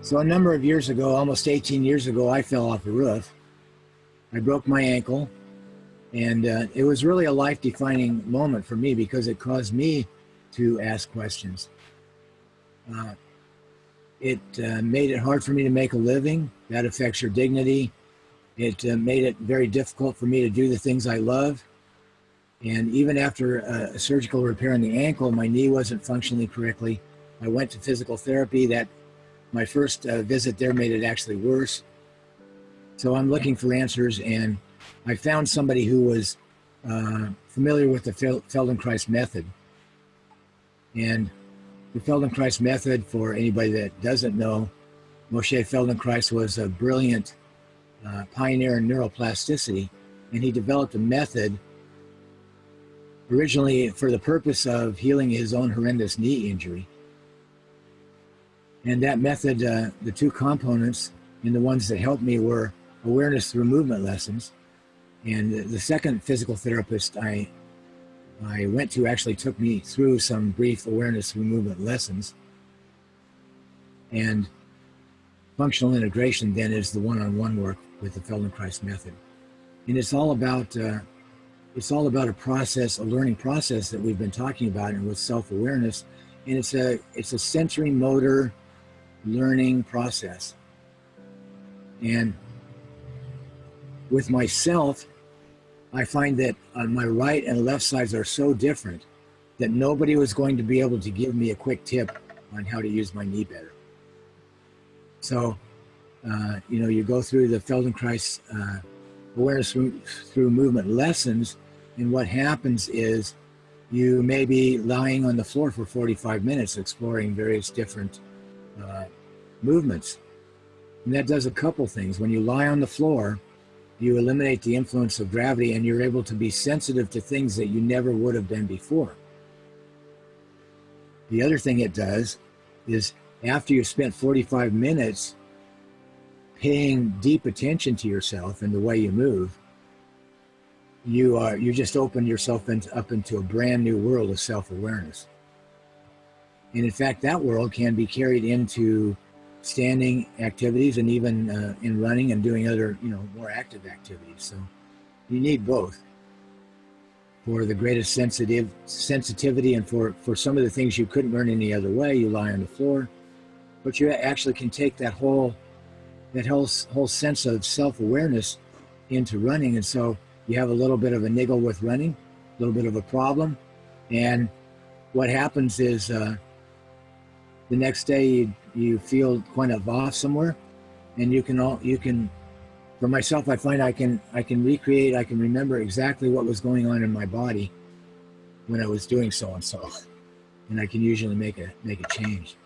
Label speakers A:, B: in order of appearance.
A: So a number of years ago, almost 18 years ago, I fell off a roof. I broke my ankle and uh, it was really a life-defining moment for me because it caused me to ask questions. Uh, it uh, made it hard for me to make a living. That affects your dignity. It uh, made it very difficult for me to do the things I love. And even after a surgical repair on the ankle, my knee wasn't functioning correctly. I went to physical therapy. That my first uh, visit there made it actually worse. So I'm looking for answers, and I found somebody who was uh, familiar with the Feldenkrais method. And the Feldenkrais method, for anybody that doesn't know, Moshe Feldenkrais was a brilliant uh, pioneer in neuroplasticity, and he developed a method originally for the purpose of healing his own horrendous knee injury. And that method, uh, the two components and the ones that helped me were awareness through movement lessons. And the second physical therapist I, I went to actually took me through some brief awareness through movement lessons. And functional integration then is the one-on-one -on -one work with the Feldenkrais method. And it's all about, uh, it's all about a process, a learning process that we've been talking about and with self-awareness. And it's a, it's a sensory motor learning process. And with myself, I find that on my right and left sides are so different that nobody was going to be able to give me a quick tip on how to use my knee better. So, uh, you know, you go through the Feldenkrais uh, awareness through, movement lessons, and what happens is you may be lying on the floor for 45 minutes exploring various different uh, movements. And that does a couple things. When you lie on the floor, you eliminate the influence of gravity and you're able to be sensitive to things that you never would have been before. The other thing it does is after you've spent 45 minutes paying deep attention to yourself and the way you move, you are you just open yourself up into a brand new world of self-awareness. And in fact, that world can be carried into standing activities and even uh, in running and doing other, you know, more active activities. So you need both for the greatest sensitive sensitivity and for, for some of the things you couldn't learn any other way, you lie on the floor, but you actually can take that whole, that whole, whole sense of self-awareness into running. And so you have a little bit of a niggle with running, a little bit of a problem. And what happens is uh, the next day you, you feel kind of off somewhere and you can all you can for myself i find i can i can recreate i can remember exactly what was going on in my body when i was doing so and so and i can usually make a make a change